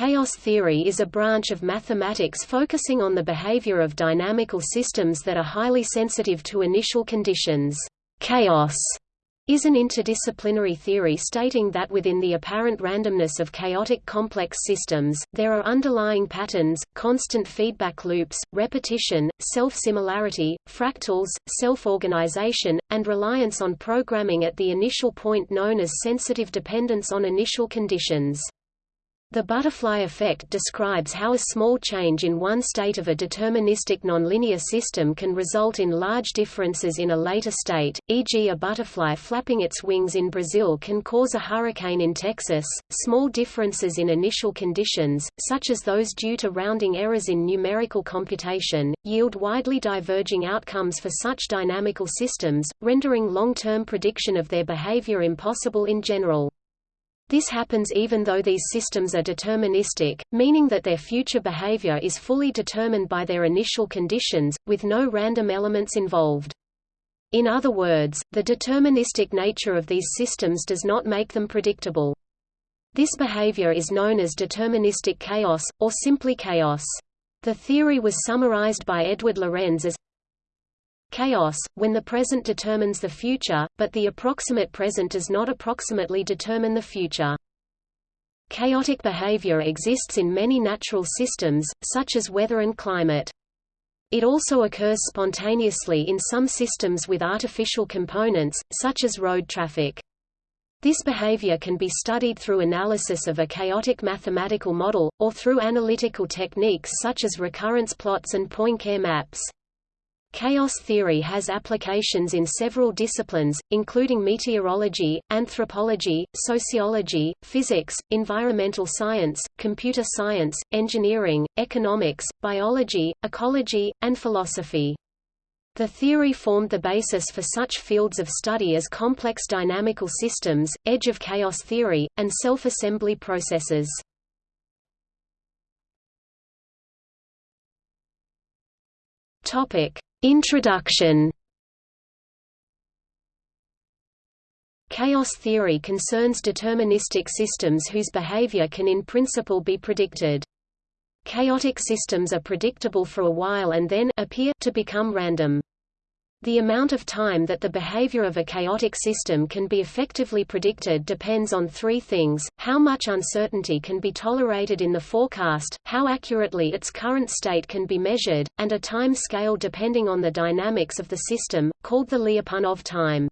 Chaos theory is a branch of mathematics focusing on the behavior of dynamical systems that are highly sensitive to initial conditions. Chaos is an interdisciplinary theory stating that within the apparent randomness of chaotic complex systems, there are underlying patterns, constant feedback loops, repetition, self-similarity, fractals, self-organization, and reliance on programming at the initial point known as sensitive dependence on initial conditions. The butterfly effect describes how a small change in one state of a deterministic nonlinear system can result in large differences in a later state, e.g. a butterfly flapping its wings in Brazil can cause a hurricane in Texas. Small differences in initial conditions, such as those due to rounding errors in numerical computation, yield widely diverging outcomes for such dynamical systems, rendering long-term prediction of their behavior impossible in general. This happens even though these systems are deterministic, meaning that their future behavior is fully determined by their initial conditions, with no random elements involved. In other words, the deterministic nature of these systems does not make them predictable. This behavior is known as deterministic chaos, or simply chaos. The theory was summarized by Edward Lorenz as chaos, when the present determines the future, but the approximate present does not approximately determine the future. Chaotic behavior exists in many natural systems, such as weather and climate. It also occurs spontaneously in some systems with artificial components, such as road traffic. This behavior can be studied through analysis of a chaotic mathematical model, or through analytical techniques such as recurrence plots and Poincare maps. Chaos theory has applications in several disciplines, including meteorology, anthropology, sociology, physics, environmental science, computer science, engineering, economics, biology, ecology, and philosophy. The theory formed the basis for such fields of study as complex dynamical systems, edge of chaos theory, and self-assembly processes. Topic: Introduction Chaos theory concerns deterministic systems whose behavior can in principle be predicted. Chaotic systems are predictable for a while and then appear to become random. The amount of time that the behavior of a chaotic system can be effectively predicted depends on three things, how much uncertainty can be tolerated in the forecast, how accurately its current state can be measured, and a time scale depending on the dynamics of the system, called the Lyapunov time.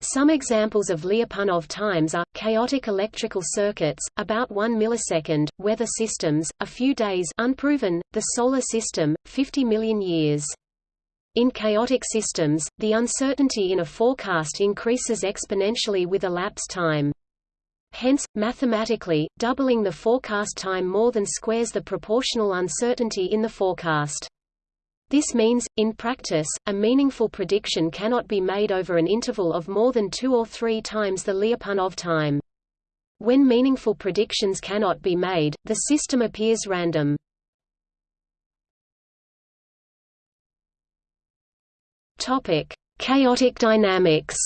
Some examples of Lyapunov times are, chaotic electrical circuits, about 1 millisecond, weather systems, a few days unproven, the Solar System, 50 million years. In chaotic systems, the uncertainty in a forecast increases exponentially with elapsed time. Hence, mathematically, doubling the forecast time more than squares the proportional uncertainty in the forecast. This means, in practice, a meaningful prediction cannot be made over an interval of more than two or three times the Lyapunov time. When meaningful predictions cannot be made, the system appears random. Topic: Chaotic dynamics.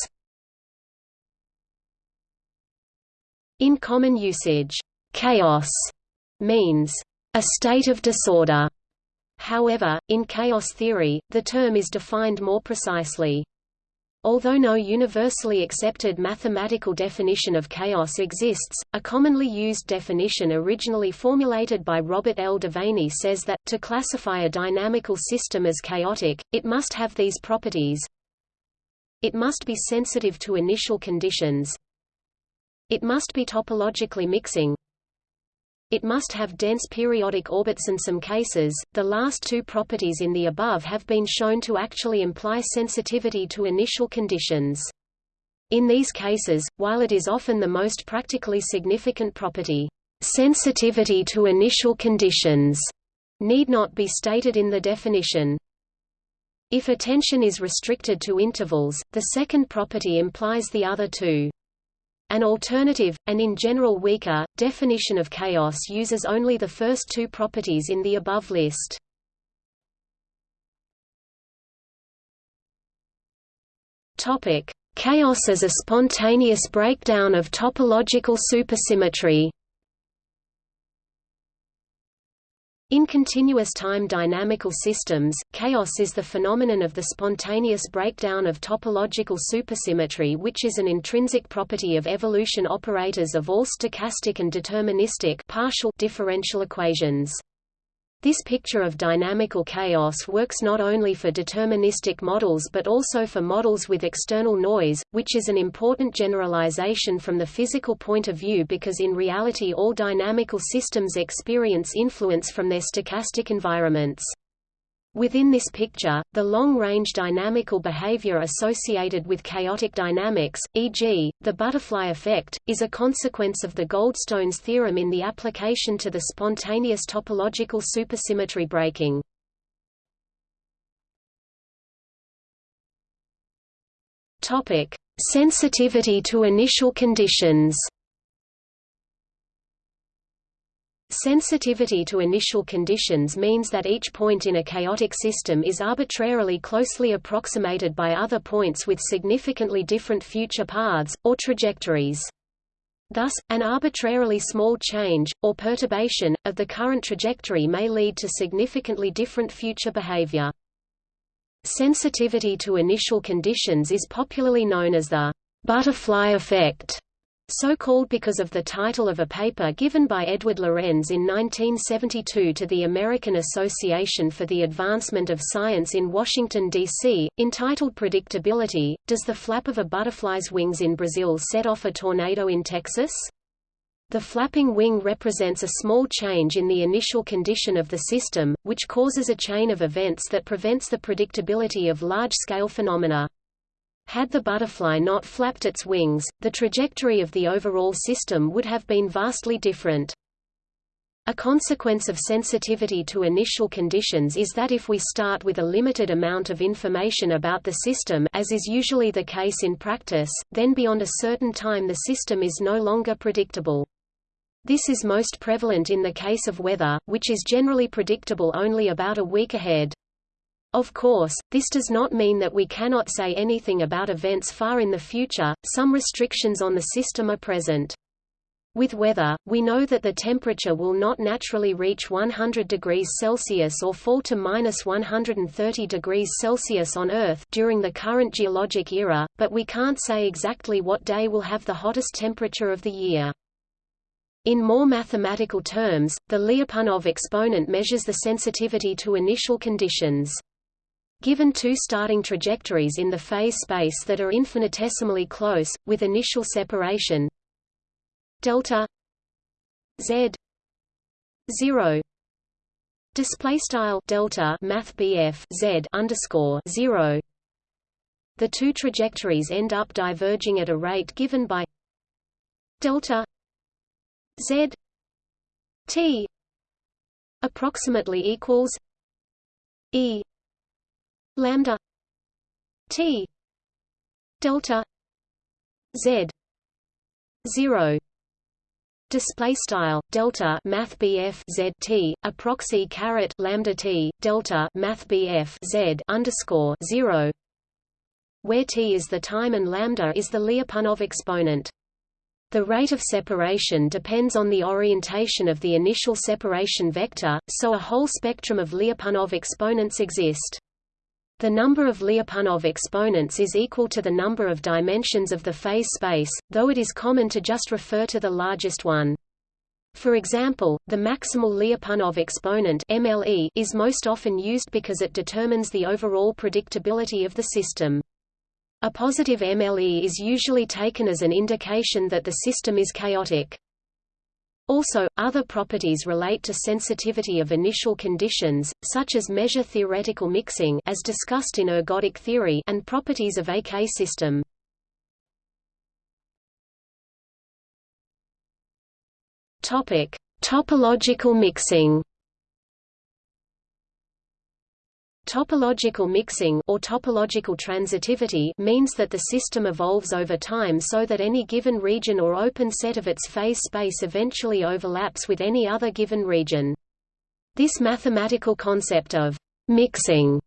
In common usage, chaos means a state of disorder. However, in chaos theory, the term is defined more precisely. Although no universally accepted mathematical definition of chaos exists, a commonly used definition originally formulated by Robert L. Devaney says that, to classify a dynamical system as chaotic, it must have these properties. It must be sensitive to initial conditions. It must be topologically mixing. It must have dense periodic orbits in some cases. The last two properties in the above have been shown to actually imply sensitivity to initial conditions. In these cases, while it is often the most practically significant property, sensitivity to initial conditions need not be stated in the definition. If attention is restricted to intervals, the second property implies the other two. An alternative, and in general weaker, definition of chaos uses only the first two properties in the above list. Chaos as a spontaneous breakdown of topological supersymmetry. In continuous time dynamical systems, chaos is the phenomenon of the spontaneous breakdown of topological supersymmetry which is an intrinsic property of evolution operators of all stochastic and deterministic partial differential equations. This picture of dynamical chaos works not only for deterministic models but also for models with external noise, which is an important generalization from the physical point of view because in reality all dynamical systems experience influence from their stochastic environments. Within this picture, the long-range dynamical behavior associated with chaotic dynamics, e.g., the butterfly effect, is a consequence of the Goldstone's theorem in the application to the spontaneous topological supersymmetry breaking. Sensitivity to initial conditions Sensitivity to initial conditions means that each point in a chaotic system is arbitrarily closely approximated by other points with significantly different future paths, or trajectories. Thus, an arbitrarily small change, or perturbation, of the current trajectory may lead to significantly different future behavior. Sensitivity to initial conditions is popularly known as the butterfly effect so called because of the title of a paper given by Edward Lorenz in 1972 to the American Association for the Advancement of Science in Washington, D.C., entitled Predictability, Does the Flap of a Butterfly's Wings in Brazil Set Off a Tornado in Texas? The flapping wing represents a small change in the initial condition of the system, which causes a chain of events that prevents the predictability of large-scale phenomena. Had the butterfly not flapped its wings, the trajectory of the overall system would have been vastly different. A consequence of sensitivity to initial conditions is that if we start with a limited amount of information about the system as is usually the case in practice, then beyond a certain time the system is no longer predictable. This is most prevalent in the case of weather, which is generally predictable only about a week ahead. Of course, this does not mean that we cannot say anything about events far in the future, some restrictions on the system are present. With weather, we know that the temperature will not naturally reach 100 degrees Celsius or fall to minus 130 degrees Celsius on Earth during the current geologic era, but we can't say exactly what day will have the hottest temperature of the year. In more mathematical terms, the Lyapunov exponent measures the sensitivity to initial conditions. Given two starting trajectories in the phase space that are infinitesimally close, with initial separation. Delta z 0 display style delta math z underscore 0 the two trajectories end up diverging at a rate given by delta z t approximately equals e lambda t delta z 0 display style delta math BF Z T a proxy caret lambda T delta math BF Z underscore 0 where T is the time and lambda is the Lyapunov exponent the rate of separation depends on the orientation of the initial separation vector, so a whole spectrum of Lyapunov exponents exist. The number of Lyapunov exponents is equal to the number of dimensions of the phase space, though it is common to just refer to the largest one. For example, the maximal Lyapunov exponent MLE is most often used because it determines the overall predictability of the system. A positive MLE is usually taken as an indication that the system is chaotic. Also, other properties relate to sensitivity of initial conditions, such as measure theoretical mixing as discussed in ergodic theory and properties of a K-system. Topic: Topological mixing Topological mixing or topological transitivity means that the system evolves over time so that any given region or open set of its phase space eventually overlaps with any other given region. This mathematical concept of mixing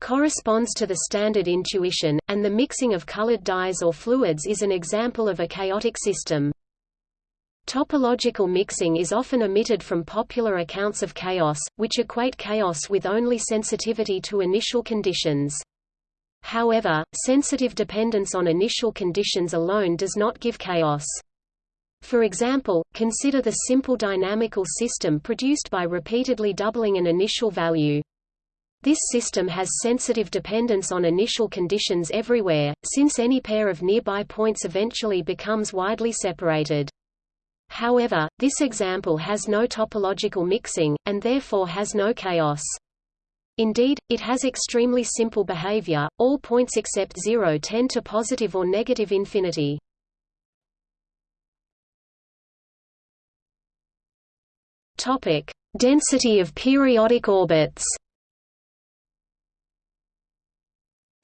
corresponds to the standard intuition, and the mixing of colored dyes or fluids is an example of a chaotic system. Topological mixing is often omitted from popular accounts of chaos, which equate chaos with only sensitivity to initial conditions. However, sensitive dependence on initial conditions alone does not give chaos. For example, consider the simple dynamical system produced by repeatedly doubling an initial value. This system has sensitive dependence on initial conditions everywhere, since any pair of nearby points eventually becomes widely separated. However, this example has no topological mixing, and therefore has no chaos. Indeed, it has extremely simple behavior, all points except 0 tend to positive or negative infinity. Topic: Density of periodic orbits.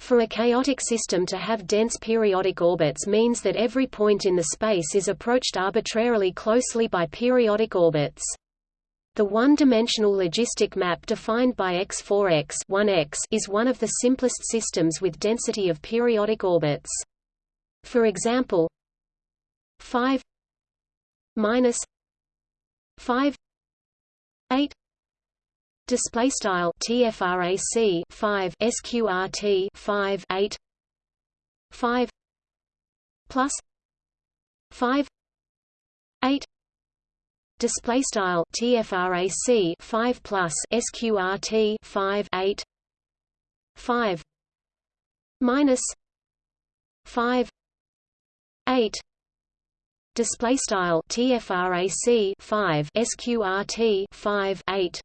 For a chaotic system to have dense periodic orbits means that every point in the space is approached arbitrarily closely by periodic orbits. The one-dimensional logistic map defined by X4X 1X is one of the simplest systems with density of periodic orbits. For example, 5 minus 5 8 display style tfrac 5 sqrt 5 8 5 plus 5 8 display style tfrac 5 plus sqrt 5 8 5 minus 5 8 display style tfrac 5 sqrt 5 8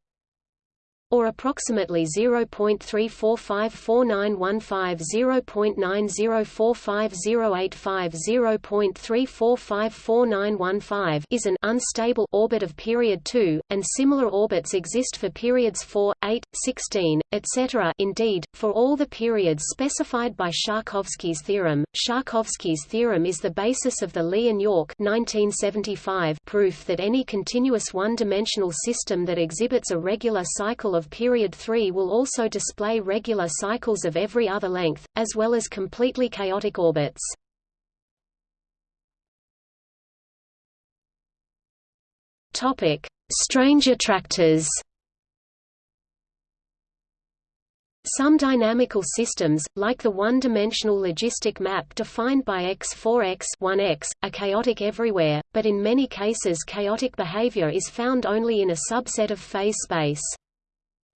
or approximately 0.34549150 0.90450850.34549115 is an unstable orbit of period 2, and similar orbits exist for periods 4, 8, 16, etc. Indeed, for all the periods specified by Sharkovsky's theorem, Sharkovsky's theorem is the basis of the Li and Yorke 1975 proof that any continuous one-dimensional system that exhibits a regular cycle of period 3 will also display regular cycles of every other length, as well as completely chaotic orbits. Strange attractors. Some dynamical systems, like the one-dimensional logistic map defined by X4X 1X, are chaotic everywhere, but in many cases chaotic behavior is found only in a subset of phase space.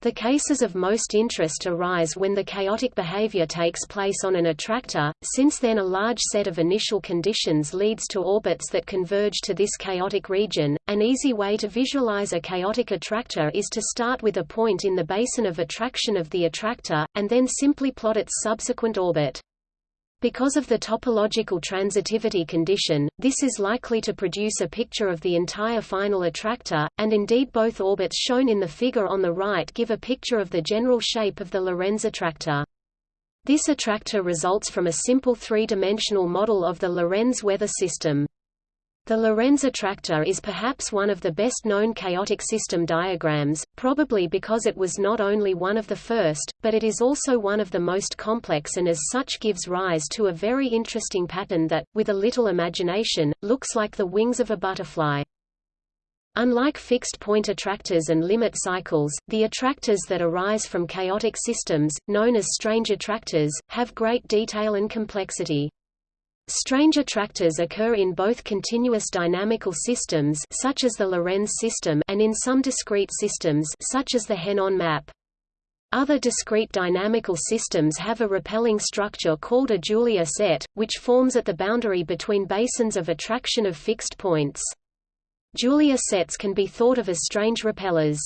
The cases of most interest arise when the chaotic behavior takes place on an attractor, since then a large set of initial conditions leads to orbits that converge to this chaotic region. An easy way to visualize a chaotic attractor is to start with a point in the basin of attraction of the attractor, and then simply plot its subsequent orbit. Because of the topological transitivity condition, this is likely to produce a picture of the entire final attractor, and indeed both orbits shown in the figure on the right give a picture of the general shape of the Lorenz attractor. This attractor results from a simple three-dimensional model of the Lorenz weather system. The Lorenz attractor is perhaps one of the best-known chaotic system diagrams, probably because it was not only one of the first, but it is also one of the most complex and as such gives rise to a very interesting pattern that, with a little imagination, looks like the wings of a butterfly. Unlike fixed-point attractors and limit cycles, the attractors that arise from chaotic systems, known as strange attractors, have great detail and complexity. Strange attractors occur in both continuous dynamical systems such as the Lorenz system and in some discrete systems such as the Henon map. Other discrete dynamical systems have a repelling structure called a Julia set, which forms at the boundary between basins of attraction of fixed points. Julia sets can be thought of as strange repellers.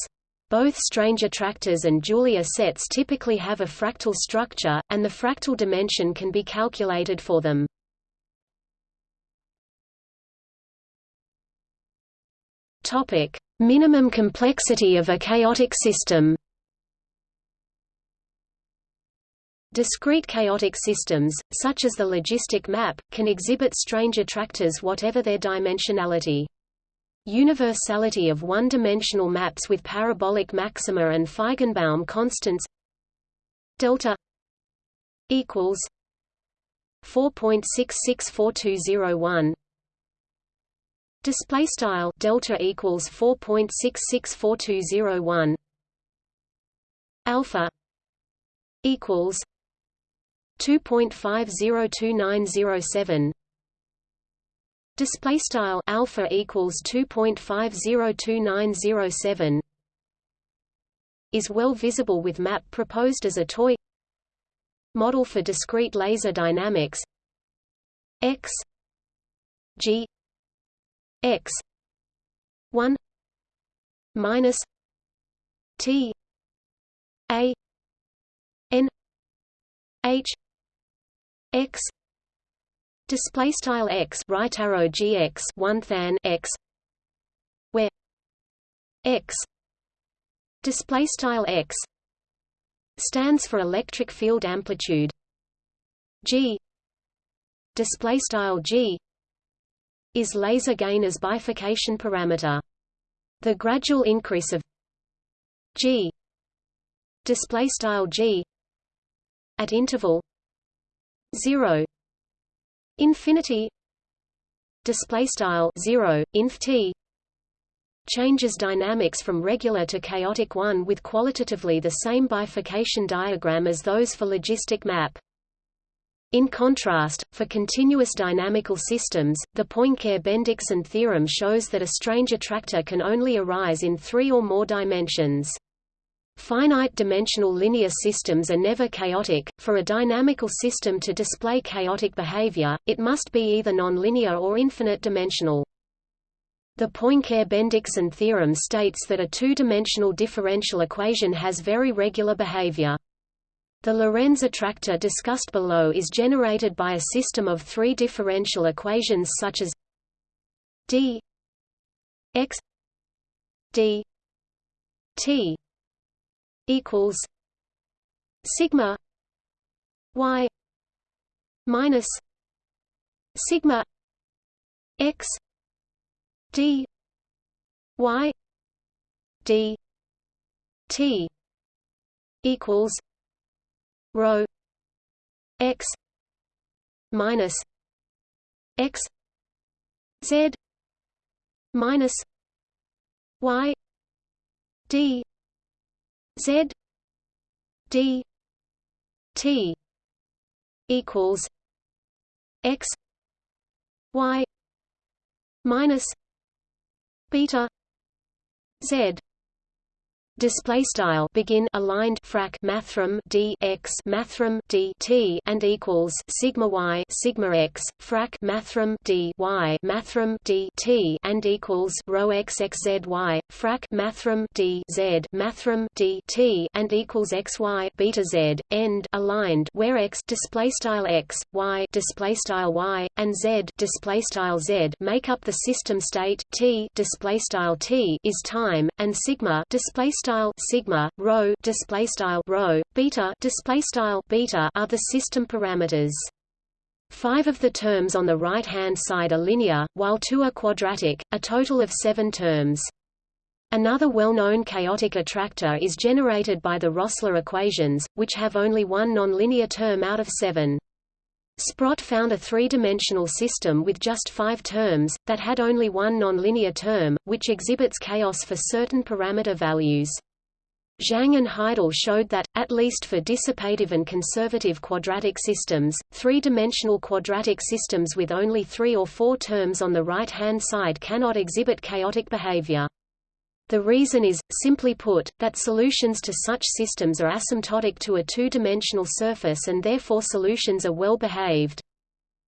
Both strange attractors and Julia sets typically have a fractal structure, and the fractal dimension can be calculated for them. Topic: Minimum complexity of a chaotic system. Discrete chaotic systems, such as the logistic map, can exhibit strange attractors whatever their dimensionality. Universality of one-dimensional maps with parabolic maxima and Feigenbaum constants delta equals 4.664201 Display style delta equals four point six six four two zero one. Alpha equals two point five zero two nine zero seven. Display style alpha equals two point five zero two nine zero seven. Is well visible with map proposed as a toy. Model for discrete laser dynamics. X g x 1 minus t a n h x display style x right arrow gx 1 than x where x display style x stands for electric field amplitude. G display style g is laser gain as bifurcation parameter. The gradual increase of g display style g at interval 0 infinity display style 0 inf t changes dynamics from regular to chaotic 1 with qualitatively the same bifurcation diagram as those for logistic map. In contrast, for continuous dynamical systems, the Poincare-Bendixson theorem shows that a strange attractor can only arise in three or more dimensions. Finite-dimensional linear systems are never chaotic. For a dynamical system to display chaotic behavior, it must be either nonlinear or infinite-dimensional. The Poincare-Bendixson theorem states that a two-dimensional differential equation has very regular behavior. The Lorenz attractor discussed below is generated by a system of three differential equations such as d x d t equals sigma y minus sigma x d y d t equals rho x minus x z minus y d z d t equals x y minus beta z display style begin aligned frac mathrm d x mathrm d t and equals sigma y sigma x frac mathrm d y mathrm d t and equals rho x x z y frac mathrm d z mathrm d t and equals x y beta z end aligned where x display style x y display style y and z display style z make up the system state t display style t is time and sigma display style sigma rho display style rho beta display style beta are the system parameters. Five of the terms on the right-hand side are linear, while two are quadratic, a total of seven terms. Another well-known chaotic attractor is generated by the Rossler equations, which have only one nonlinear term out of seven. Sprott found a three-dimensional system with just five terms, that had only one nonlinear term, which exhibits chaos for certain parameter values. Zhang and Heidel showed that, at least for dissipative and conservative quadratic systems, three-dimensional quadratic systems with only three or four terms on the right-hand side cannot exhibit chaotic behavior. The reason is, simply put, that solutions to such systems are asymptotic to a two-dimensional surface and therefore solutions are well behaved.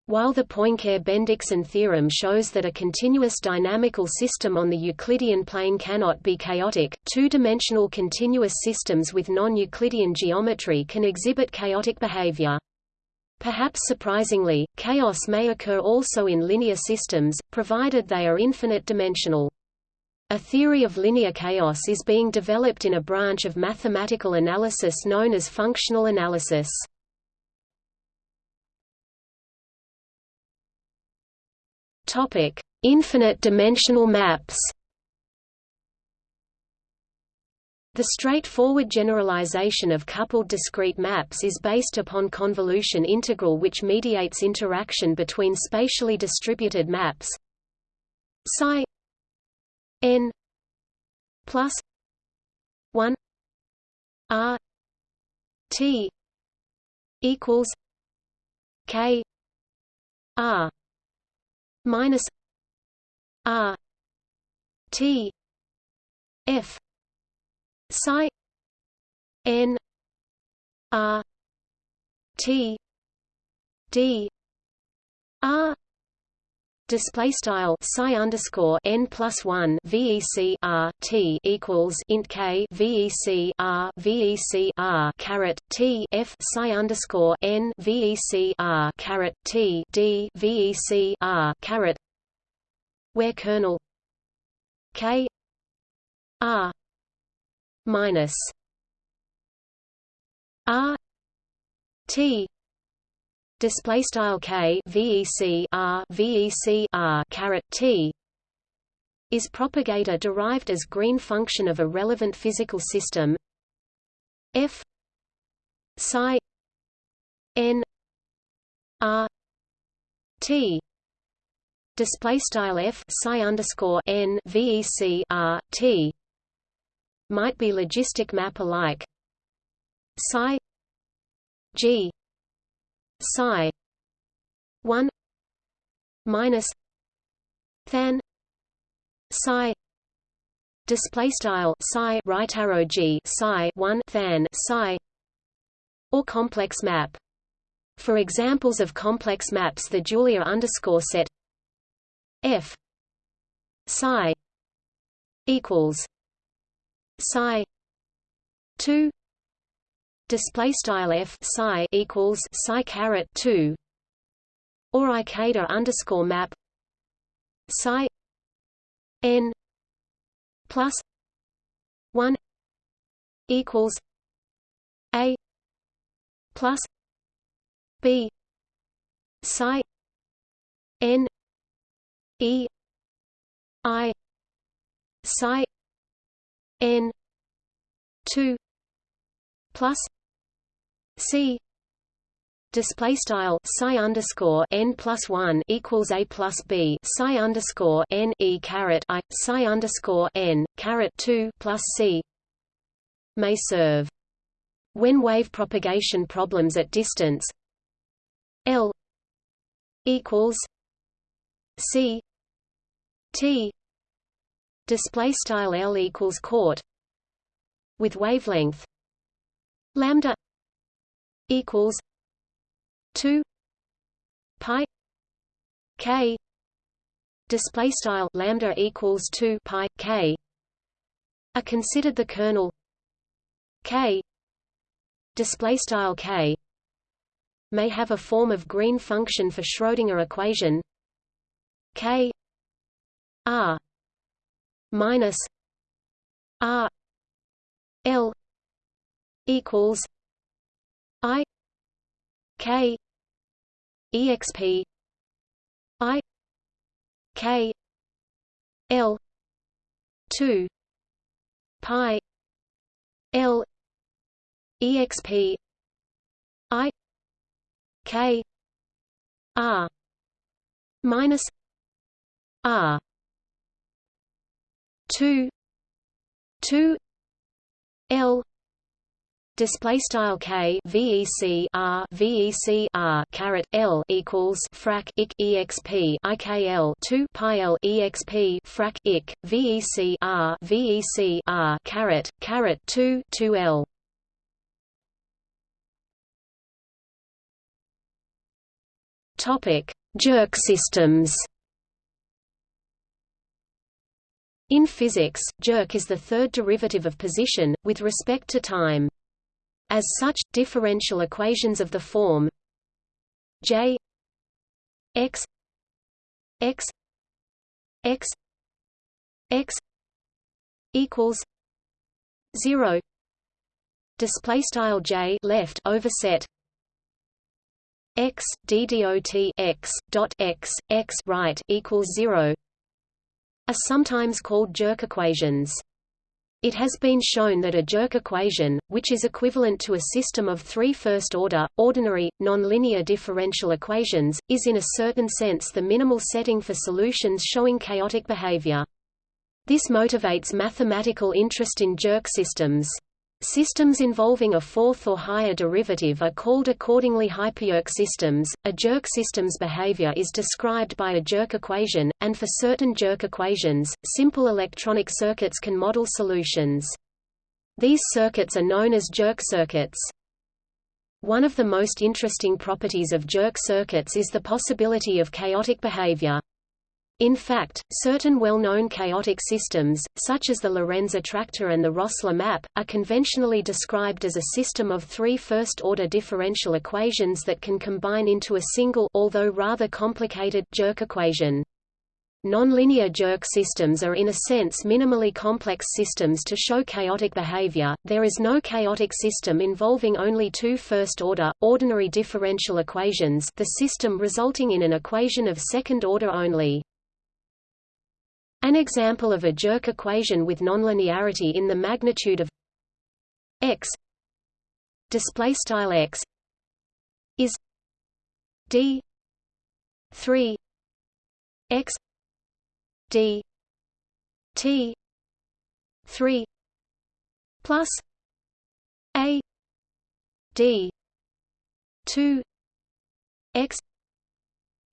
While the Poincare-Bendixson theorem shows that a continuous dynamical system on the Euclidean plane cannot be chaotic, two-dimensional continuous systems with non-Euclidean geometry can exhibit chaotic behavior. Perhaps surprisingly, chaos may occur also in linear systems, provided they are infinite dimensional. A theory of linear chaos is being developed in a branch of mathematical analysis known as functional analysis. Topic: Infinite dimensional maps. The straightforward generalization of coupled discrete maps is based upon convolution integral which mediates interaction between spatially distributed maps psi n plus 1 r t equals k r minus r t f psi n r t d r display style psi underscore n plus one VEC R T equals int K VEC R VEC R caret T F psi underscore n VEC R caret T D VEC R caret. Where kernel? K R minus R T display style k vec r vec r caret t is propagator derived as green function of a relevant physical system. F psi n r t. Display style f psi underscore n vec r t. Might be logistic map alike. Psi g psi 1 minus than psi display style psi right arrow g psi 1 than psi or complex map. For examples of complex maps the Julia underscore set f psi equals psi 2 display style f psi equals psi caret 2 or ikeda underscore map psi n plus 1 equals a plus b psi n e i psi n 2 plus C. Display style psi underscore n plus one equals a plus b psi underscore n e caret i psi underscore n caret two plus c may serve. When wave propagation problems at distance l equals c. T. Display style l equals court with wavelength lambda equals 2 pi k display style lambda equals 2 pi k are considered the kernel k display style k may have a form of green function for Schrödinger equation k r minus r l equals I K exp I K L two pi L exp I K R minus R two two L display style k vec r vec r caret l equals frac ik exp ikl 2 pi l exp frac ik vec r vec r caret caret 2 2 l topic jerk systems In physics, jerk is the third derivative of position, with respect to time. As such, differential equations of the form J x x x x equals 0 display style J left overset x d dot x dot x x right equals 0 are sometimes called jerk equations It has been shown that a jerk equation, which is equivalent to a system of three first-order, ordinary, nonlinear differential equations, is in a certain sense the minimal setting for solutions showing chaotic behavior. This motivates mathematical interest in jerk systems. Systems involving a fourth or higher derivative are called accordingly hyperjerk systems. A jerk system's behavior is described by a jerk equation, and for certain jerk equations, simple electronic circuits can model solutions. These circuits are known as jerk circuits. One of the most interesting properties of jerk circuits is the possibility of chaotic behavior. In fact, certain well-known chaotic systems, such as the Lorenz attractor and the Rossler map, are conventionally described as a system of three first-order differential equations that can combine into a single although rather complicated jerk equation. Nonlinear jerk systems are in a sense minimally complex systems to show chaotic behavior. There is no chaotic system involving only two first-order, ordinary differential equations the system resulting in an equation of second order only. An example of a jerk equation with nonlinearity in the magnitude of x display style x is d 3 x d t 3 plus a d 2 x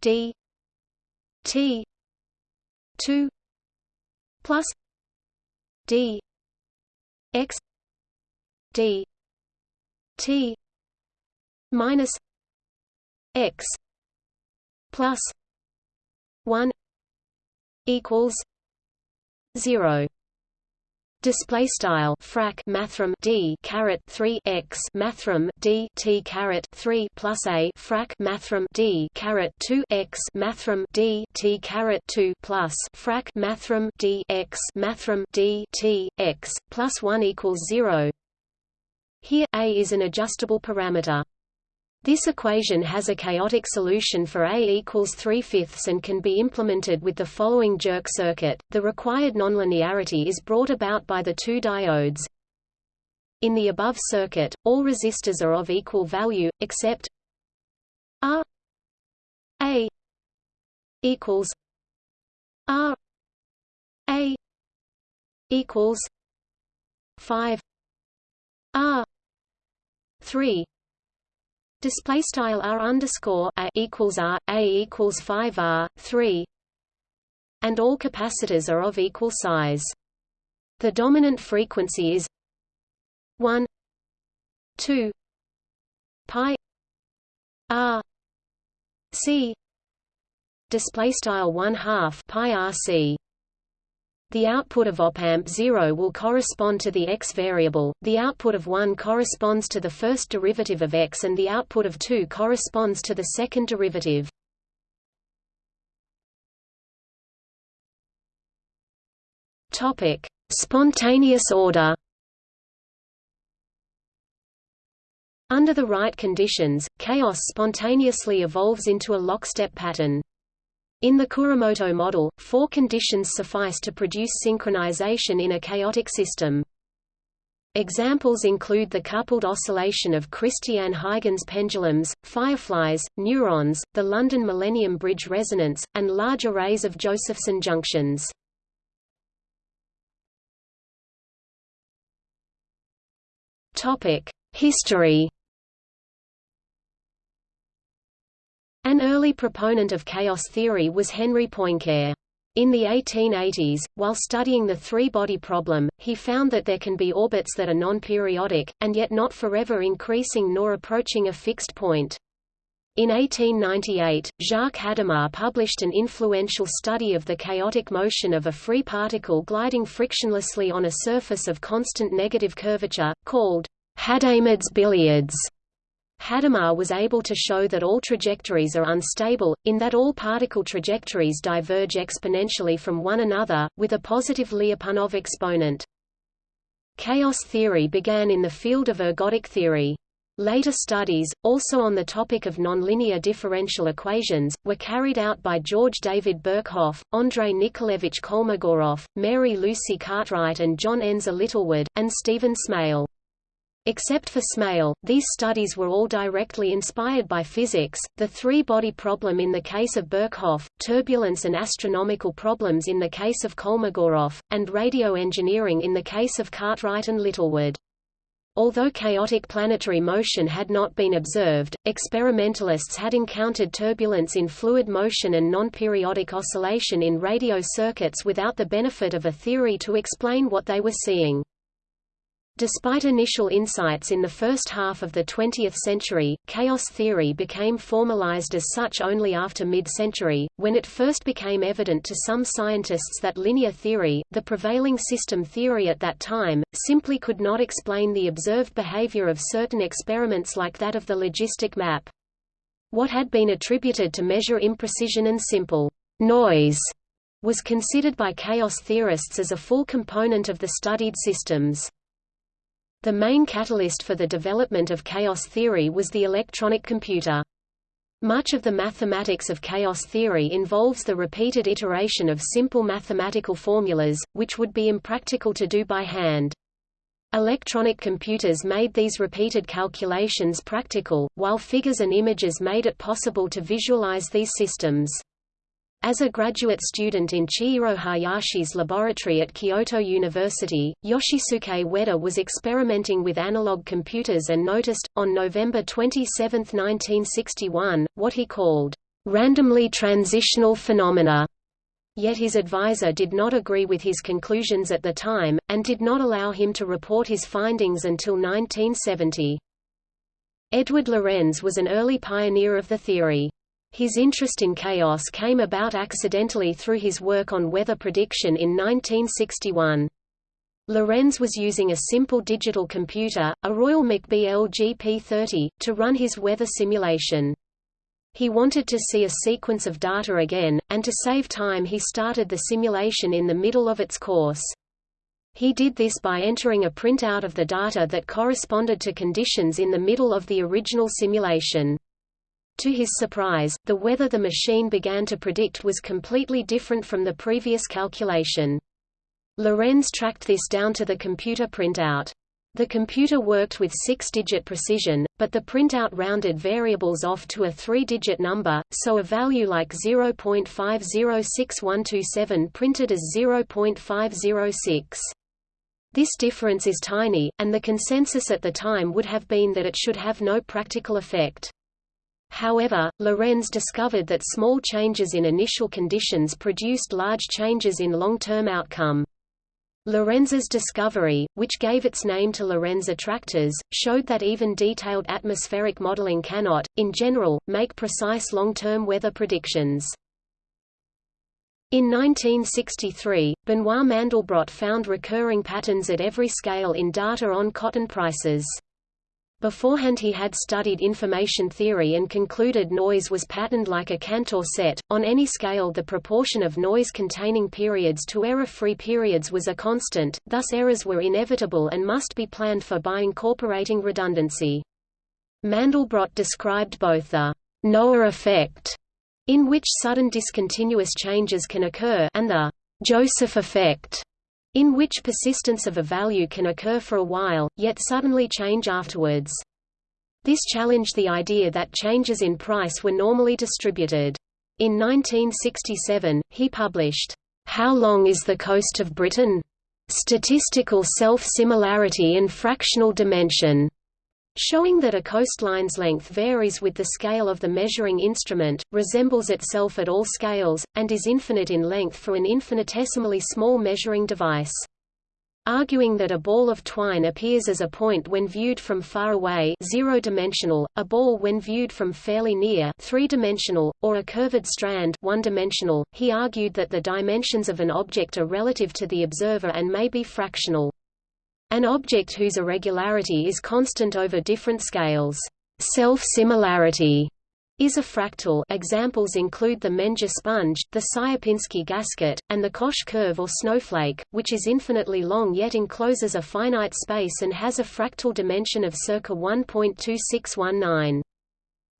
d t 2 plus d x d t minus x plus 1 equals 0 Display style frac mathrm d caret 3 x mathrm d t caret 3 plus a frac mathrm d caret 2 x mathrm d t caret 2 plus frac mathrm d x mathrm d t x plus 1 equals 0. Here a is an adjustable parameter. This equation has a chaotic solution for A equals 3 fifths and can be implemented with the following jerk circuit. The required nonlinearity is brought about by the two diodes. In the above circuit, all resistors are of equal value, except R A equals R A equals 5 R 3 Display style r underscore a equals r a equals five r three, and all capacitors are of equal size. The dominant frequency is one two pi r c display style one half pi r c. The output of op-amp 0 will correspond to the x variable, the output of 1 corresponds to the first derivative of x and the output of 2 corresponds to the second derivative. Spontaneous order Under the right conditions, chaos spontaneously evolves into a lockstep pattern. In the Kuramoto model, four conditions suffice to produce synchronization in a chaotic system. Examples include the coupled oscillation of Christian-Huygens pendulums, fireflies, neurons, the London Millennium Bridge resonance, and large arrays of Josephson junctions. History An early proponent of chaos theory was Henri Poincare. In the 1880s, while studying the three-body problem, he found that there can be orbits that are non-periodic, and yet not forever increasing nor approaching a fixed point. In 1898, Jacques Hadamard published an influential study of the chaotic motion of a free particle gliding frictionlessly on a surface of constant negative curvature, called Hadamard's billiards. Hadamard was able to show that all trajectories are unstable, in that all particle trajectories diverge exponentially from one another, with a positive Lyapunov exponent. Chaos theory began in the field of ergodic theory. Later studies, also on the topic of nonlinear differential equations, were carried out by George David Birkhoff, Andrei Nikolaevich Kolmogorov, Mary Lucy Cartwright and John Ensor Littlewood, and Stephen Smale. Except for Smale, these studies were all directly inspired by physics, the three-body problem in the case of Birkhoff, turbulence and astronomical problems in the case of Kolmogorov, and radio engineering in the case of Cartwright and Littlewood. Although chaotic planetary motion had not been observed, experimentalists had encountered turbulence in fluid motion and non-periodic oscillation in radio circuits without the benefit of a theory to explain what they were seeing. Despite initial insights in the first half of the 20th century, chaos theory became formalized as such only after mid-century, when it first became evident to some scientists that linear theory, the prevailing system theory at that time, simply could not explain the observed behavior of certain experiments like that of the logistic map. What had been attributed to measure imprecision and simple noise was considered by chaos theorists as a full component of the studied systems. The main catalyst for the development of chaos theory was the electronic computer. Much of the mathematics of chaos theory involves the repeated iteration of simple mathematical formulas, which would be impractical to do by hand. Electronic computers made these repeated calculations practical, while figures and images made it possible to visualize these systems. As a graduate student in Chihiro Hayashi's laboratory at Kyoto University, Yoshisuke Ueda was experimenting with analog computers and noticed, on November 27, 1961, what he called, "...randomly transitional phenomena." Yet his advisor did not agree with his conclusions at the time, and did not allow him to report his findings until 1970. Edward Lorenz was an early pioneer of the theory. His interest in chaos came about accidentally through his work on weather prediction in 1961. Lorenz was using a simple digital computer, a Royal McBee LGP-30, to run his weather simulation. He wanted to see a sequence of data again, and to save time he started the simulation in the middle of its course. He did this by entering a printout of the data that corresponded to conditions in the middle of the original simulation. To his surprise, the weather the machine began to predict was completely different from the previous calculation. Lorenz tracked this down to the computer printout. The computer worked with six-digit precision, but the printout rounded variables off to a three-digit number, so a value like 0.506127 printed as 0.506. This difference is tiny, and the consensus at the time would have been that it should have no practical effect. However, Lorenz discovered that small changes in initial conditions produced large changes in long-term outcome. Lorenz's discovery, which gave its name to Lorenz attractors, showed that even detailed atmospheric modeling cannot, in general, make precise long-term weather predictions. In 1963, Benoit Mandelbrot found recurring patterns at every scale in data on cotton prices. Beforehand he had studied information theory and concluded noise was patterned like a Cantor set. On any scale the proportion of noise-containing periods to error-free periods was a constant, thus errors were inevitable and must be planned for by incorporating redundancy. Mandelbrot described both the Noah effect, in which sudden discontinuous changes can occur, and the Joseph effect, in which persistence of a value can occur for a while, yet suddenly change afterwards. This challenged the idea that changes in price were normally distributed. In 1967, he published, How Long is the Coast of Britain? Statistical Self-Similarity in Fractional Dimension, showing that a coastline's length varies with the scale of the measuring instrument, resembles itself at all scales, and is infinite in length for an infinitesimally small measuring device. Arguing that a ball of twine appears as a point when viewed from far away zero-dimensional, a ball when viewed from fairly near three-dimensional, or a curved strand one-dimensional, he argued that the dimensions of an object are relative to the observer and may be fractional. An object whose irregularity is constant over different scales, self-similarity, is a fractal examples include the Menger sponge, the Sierpinski gasket, and the Koch curve or snowflake, which is infinitely long yet encloses a finite space and has a fractal dimension of circa 1.2619.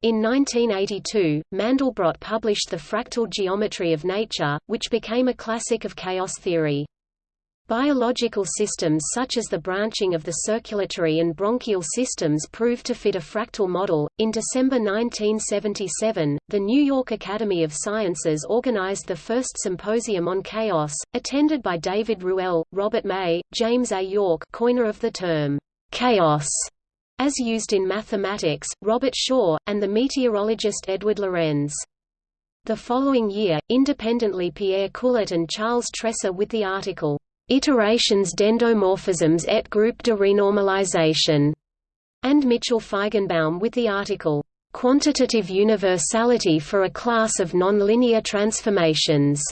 In 1982, Mandelbrot published The Fractal Geometry of Nature, which became a classic of chaos theory. Biological systems such as the branching of the circulatory and bronchial systems proved to fit a fractal model. In December 1977, the New York Academy of Sciences organized the first symposium on chaos, attended by David Ruelle, Robert May, James A. Yorke, coiner of the term chaos, as used in mathematics, Robert Shaw, and the meteorologist Edward Lorenz. The following year, independently Pierre Coullet and Charles Tresser with the article Iterations d'endomorphisms et Group de renormalization, and Mitchell Feigenbaum with the article, Quantitative Universality for a Class of Nonlinear Transformations,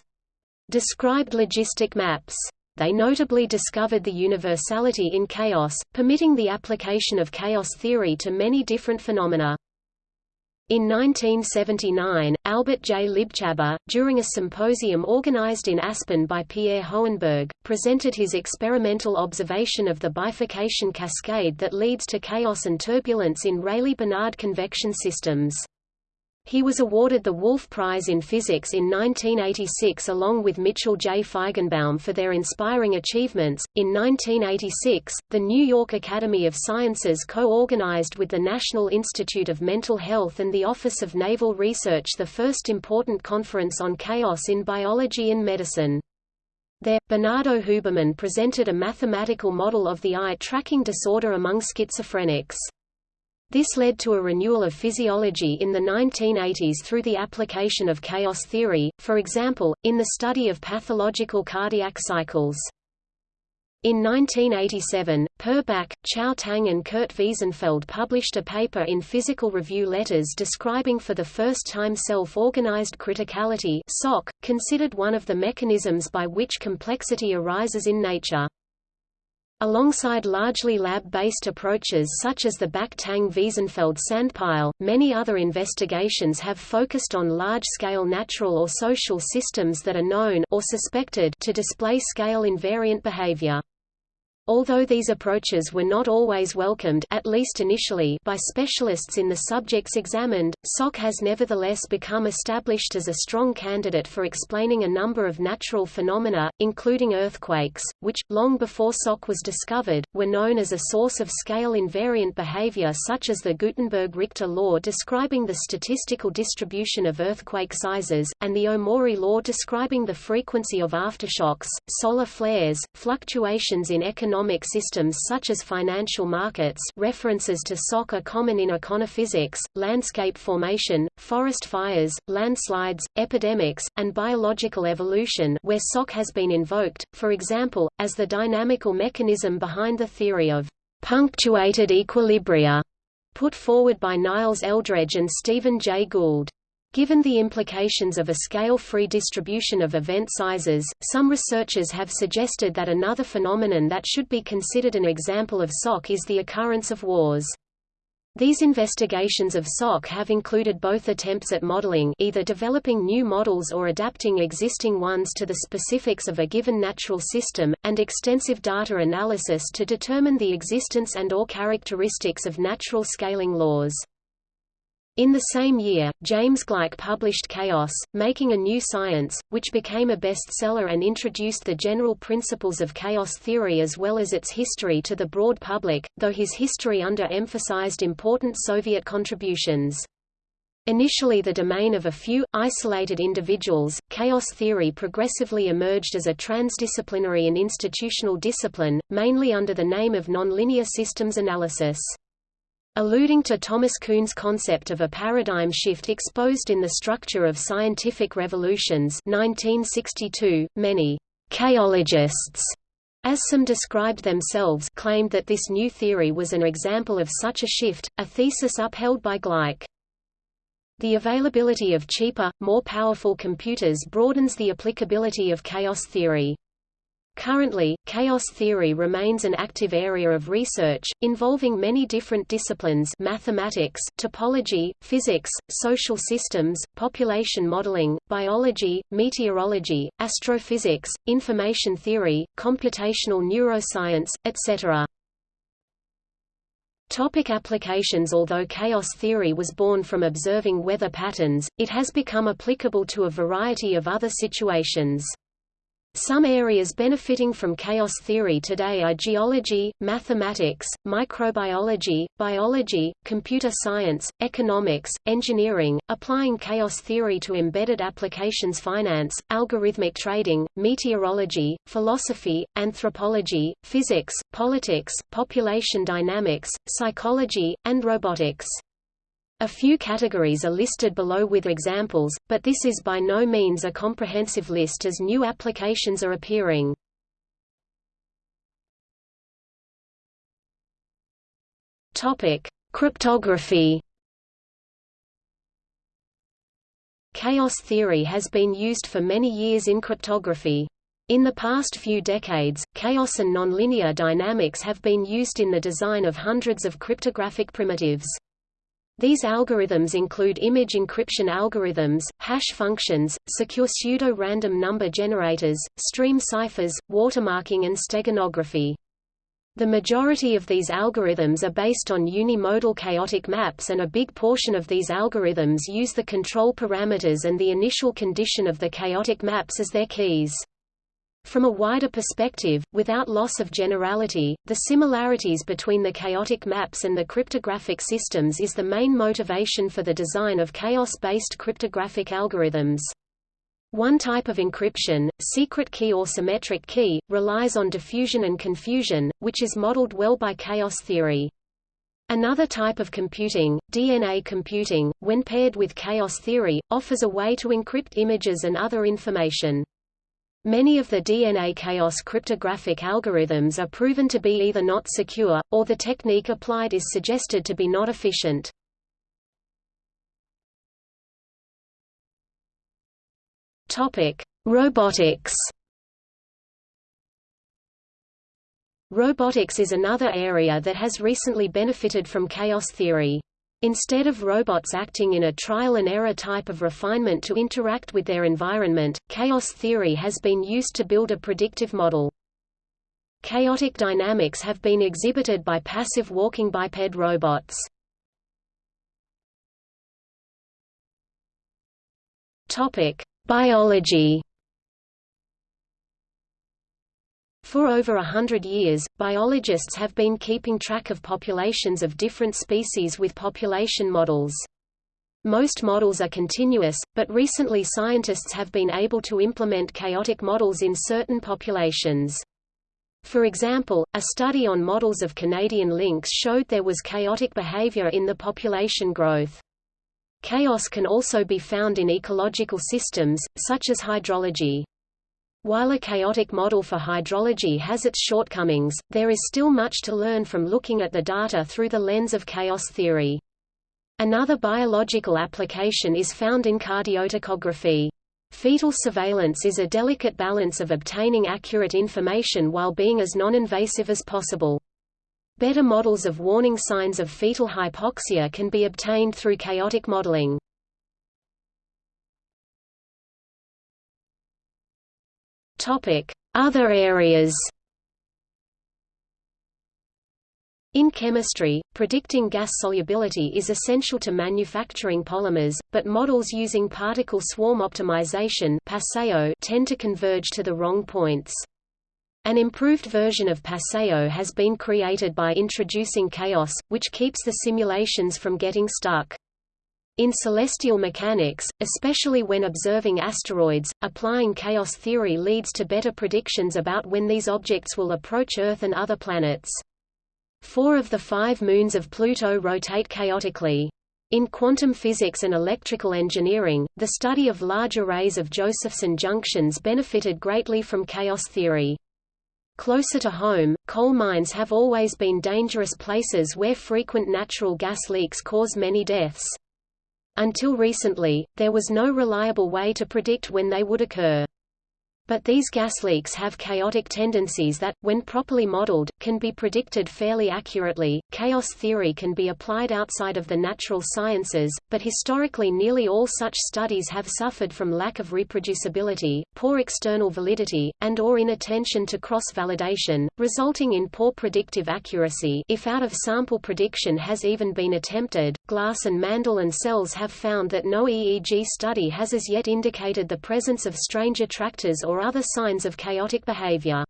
described logistic maps. They notably discovered the universality in chaos, permitting the application of chaos theory to many different phenomena. In 1979, Albert J. Libchaber, during a symposium organized in Aspen by Pierre Hohenberg, presented his experimental observation of the bifurcation cascade that leads to chaos and turbulence in Rayleigh-Benard convection systems. He was awarded the Wolf Prize in Physics in 1986 along with Mitchell J. Feigenbaum for their inspiring achievements. In 1986, the New York Academy of Sciences co organized with the National Institute of Mental Health and the Office of Naval Research the first important conference on chaos in biology and medicine. There, Bernardo Huberman presented a mathematical model of the eye tracking disorder among schizophrenics. This led to a renewal of physiology in the 1980s through the application of chaos theory, for example, in the study of pathological cardiac cycles. In 1987, Per Bak, Chao Tang and Kurt Wiesenfeld published a paper in Physical Review Letters describing for the first time self-organized criticality considered one of the mechanisms by which complexity arises in nature. Alongside largely lab-based approaches such as the Bak-Tang-Wiesenfeld sandpile, many other investigations have focused on large-scale natural or social systems that are known or suspected to display scale-invariant behavior. Although these approaches were not always welcomed at least initially by specialists in the subjects examined, SOC has nevertheless become established as a strong candidate for explaining a number of natural phenomena, including earthquakes, which, long before SOC was discovered, were known as a source of scale-invariant behavior such as the Gutenberg-Richter law describing the statistical distribution of earthquake sizes, and the Omori law describing the frequency of aftershocks, solar flares, fluctuations in economic economic systems such as financial markets references to SOC are common in econophysics, landscape formation, forest fires, landslides, epidemics, and biological evolution where SOC has been invoked, for example, as the dynamical mechanism behind the theory of punctuated equilibria, put forward by Niles Eldredge and Stephen Jay Gould. Given the implications of a scale-free distribution of event sizes, some researchers have suggested that another phenomenon that should be considered an example of SOC is the occurrence of wars. These investigations of SOC have included both attempts at modeling either developing new models or adapting existing ones to the specifics of a given natural system, and extensive data analysis to determine the existence and or characteristics of natural scaling laws. In the same year, James Gleick published Chaos, Making a New Science, which became a bestseller and introduced the general principles of chaos theory as well as its history to the broad public, though his history under-emphasized important Soviet contributions. Initially the domain of a few, isolated individuals, chaos theory progressively emerged as a transdisciplinary and institutional discipline, mainly under the name of nonlinear systems analysis. Alluding to Thomas Kuhn's concept of a paradigm shift exposed in the Structure of Scientific Revolutions 1962, many «chaologists» as some described themselves claimed that this new theory was an example of such a shift, a thesis upheld by Gleick. The availability of cheaper, more powerful computers broadens the applicability of chaos theory. Currently, chaos theory remains an active area of research, involving many different disciplines mathematics, topology, physics, social systems, population modeling, biology, meteorology, astrophysics, information theory, computational neuroscience, etc. Topic applications Although chaos theory was born from observing weather patterns, it has become applicable to a variety of other situations. Some areas benefiting from chaos theory today are geology, mathematics, microbiology, biology, computer science, economics, engineering, applying chaos theory to embedded applications finance, algorithmic trading, meteorology, philosophy, anthropology, physics, politics, population dynamics, psychology, and robotics. A few categories are listed below with examples, but this is by no means a comprehensive list as new applications are appearing. Topic: Cryptography. Chaos theory has been used for many years in cryptography. In the past few decades, chaos and nonlinear dynamics have been used in the design of hundreds of cryptographic primitives. These algorithms include image encryption algorithms, hash functions, secure pseudo-random number generators, stream ciphers, watermarking and steganography. The majority of these algorithms are based on unimodal chaotic maps and a big portion of these algorithms use the control parameters and the initial condition of the chaotic maps as their keys. From a wider perspective, without loss of generality, the similarities between the chaotic maps and the cryptographic systems is the main motivation for the design of chaos-based cryptographic algorithms. One type of encryption, secret key or symmetric key, relies on diffusion and confusion, which is modeled well by chaos theory. Another type of computing, DNA computing, when paired with chaos theory, offers a way to encrypt images and other information. Many of the DNA chaos cryptographic algorithms are proven to be either not secure, or the technique applied is suggested to be not efficient. Robotics Robotics is another area that has recently benefited from chaos theory. Instead of robots acting in a trial-and-error type of refinement to interact with their environment, chaos theory has been used to build a predictive model. Chaotic dynamics have been exhibited by passive walking biped robots. Biology For over a hundred years, biologists have been keeping track of populations of different species with population models. Most models are continuous, but recently scientists have been able to implement chaotic models in certain populations. For example, a study on models of Canadian lynx showed there was chaotic behavior in the population growth. Chaos can also be found in ecological systems, such as hydrology. While a chaotic model for hydrology has its shortcomings, there is still much to learn from looking at the data through the lens of chaos theory. Another biological application is found in cardiotocography. Fetal surveillance is a delicate balance of obtaining accurate information while being as non-invasive as possible. Better models of warning signs of fetal hypoxia can be obtained through chaotic modeling. Other areas In chemistry, predicting gas solubility is essential to manufacturing polymers, but models using particle swarm optimization tend to converge to the wrong points. An improved version of PSO has been created by introducing chaos, which keeps the simulations from getting stuck. In celestial mechanics, especially when observing asteroids, applying chaos theory leads to better predictions about when these objects will approach Earth and other planets. Four of the five moons of Pluto rotate chaotically. In quantum physics and electrical engineering, the study of large arrays of Josephson junctions benefited greatly from chaos theory. Closer to home, coal mines have always been dangerous places where frequent natural gas leaks cause many deaths. Until recently, there was no reliable way to predict when they would occur. But these gas leaks have chaotic tendencies that, when properly modeled, can be predicted fairly accurately. Chaos theory can be applied outside of the natural sciences, but historically nearly all such studies have suffered from lack of reproducibility, poor external validity, and or inattention to cross-validation, resulting in poor predictive accuracy if out-of-sample prediction has even been attempted. Glass and Mandell and Selz have found that no EEG study has as yet indicated the presence of strange attractors or or other signs of chaotic behavior.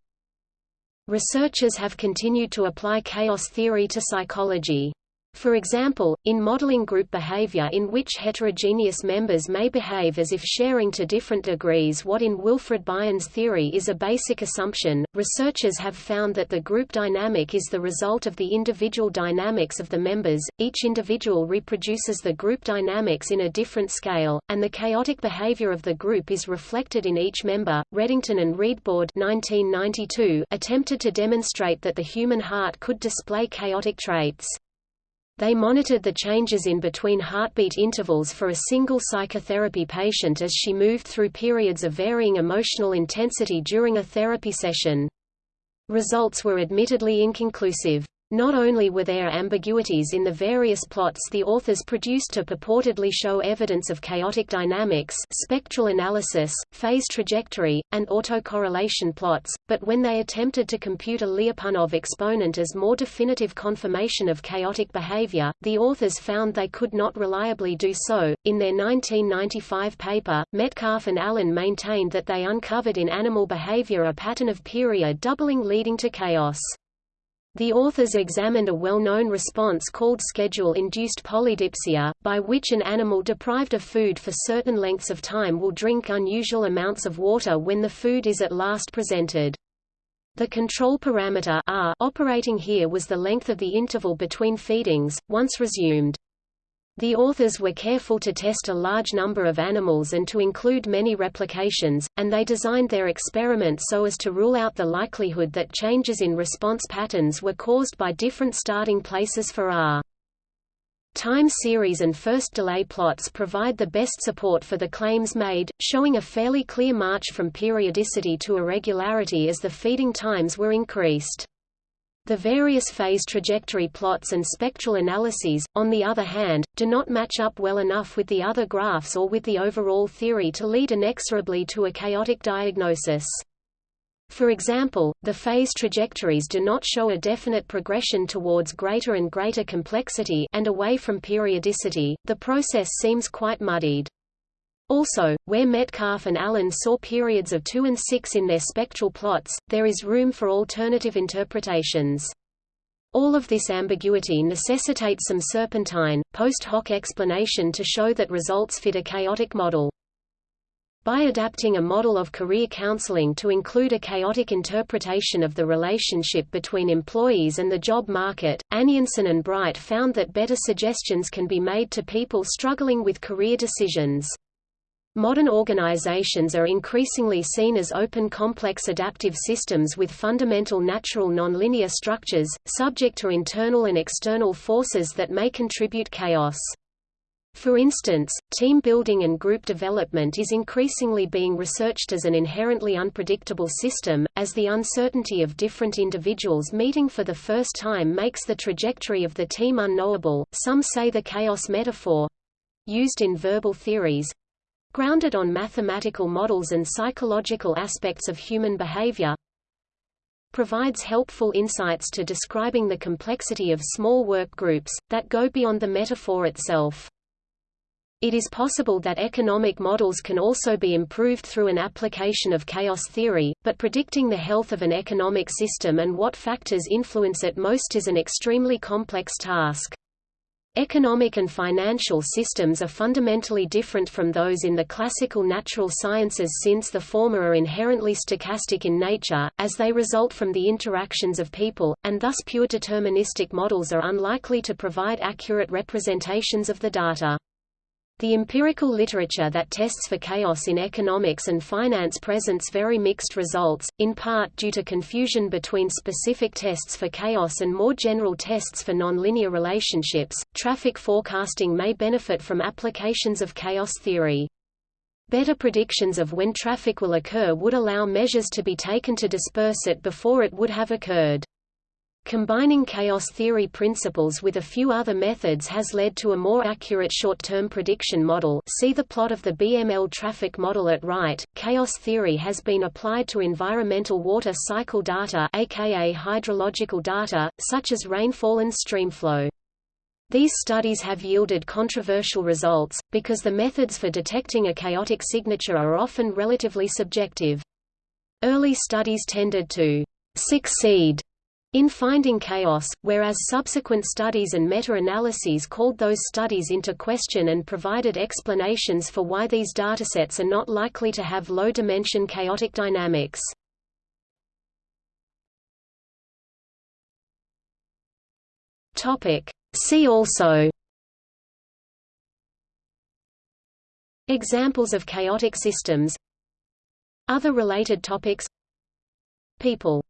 Researchers have continued to apply chaos theory to psychology. For example, in modeling group behavior in which heterogeneous members may behave as if sharing to different degrees what in Wilfred Bion's theory is a basic assumption, researchers have found that the group dynamic is the result of the individual dynamics of the members, each individual reproduces the group dynamics in a different scale, and the chaotic behavior of the group is reflected in each member. Redington and Reidbord 1992 attempted to demonstrate that the human heart could display chaotic traits. They monitored the changes in between heartbeat intervals for a single psychotherapy patient as she moved through periods of varying emotional intensity during a therapy session. Results were admittedly inconclusive. Not only were there ambiguities in the various plots the authors produced to purportedly show evidence of chaotic dynamics spectral analysis, phase trajectory, and autocorrelation plots, but when they attempted to compute a Lyapunov exponent as more definitive confirmation of chaotic behavior, the authors found they could not reliably do so. In their 1995 paper, Metcalfe and Allen maintained that they uncovered in animal behavior a pattern of period doubling leading to chaos. The authors examined a well-known response called schedule-induced polydipsia, by which an animal deprived of food for certain lengths of time will drink unusual amounts of water when the food is at last presented. The control parameter R operating here was the length of the interval between feedings, once resumed. The authors were careful to test a large number of animals and to include many replications, and they designed their experiment so as to rule out the likelihood that changes in response patterns were caused by different starting places for R. Time series and first delay plots provide the best support for the claims made, showing a fairly clear march from periodicity to irregularity as the feeding times were increased. The various phase trajectory plots and spectral analyses, on the other hand, do not match up well enough with the other graphs or with the overall theory to lead inexorably to a chaotic diagnosis. For example, the phase trajectories do not show a definite progression towards greater and greater complexity and away from periodicity, the process seems quite muddied. Also, where Metcalfe and Allen saw periods of 2 and 6 in their spectral plots, there is room for alternative interpretations. All of this ambiguity necessitates some serpentine, post hoc explanation to show that results fit a chaotic model. By adapting a model of career counseling to include a chaotic interpretation of the relationship between employees and the job market, Anienson and Bright found that better suggestions can be made to people struggling with career decisions. Modern organizations are increasingly seen as open complex adaptive systems with fundamental natural nonlinear structures, subject to internal and external forces that may contribute chaos. For instance, team building and group development is increasingly being researched as an inherently unpredictable system, as the uncertainty of different individuals meeting for the first time makes the trajectory of the team unknowable. Some say the chaos metaphor used in verbal theories grounded on mathematical models and psychological aspects of human behavior, provides helpful insights to describing the complexity of small work groups, that go beyond the metaphor itself. It is possible that economic models can also be improved through an application of chaos theory, but predicting the health of an economic system and what factors influence it most is an extremely complex task. Economic and financial systems are fundamentally different from those in the classical natural sciences since the former are inherently stochastic in nature, as they result from the interactions of people, and thus pure deterministic models are unlikely to provide accurate representations of the data. The empirical literature that tests for chaos in economics and finance presents very mixed results, in part due to confusion between specific tests for chaos and more general tests for nonlinear relationships. Traffic forecasting may benefit from applications of chaos theory. Better predictions of when traffic will occur would allow measures to be taken to disperse it before it would have occurred. Combining chaos theory principles with a few other methods has led to a more accurate short-term prediction model see the plot of the BML traffic model at right. Chaos theory has been applied to environmental water cycle data aka hydrological data, such as rainfall and streamflow. These studies have yielded controversial results, because the methods for detecting a chaotic signature are often relatively subjective. Early studies tended to succeed in finding chaos, whereas subsequent studies and meta-analyses called those studies into question and provided explanations for why these datasets are not likely to have low-dimension chaotic dynamics. See also Examples of chaotic systems Other related topics People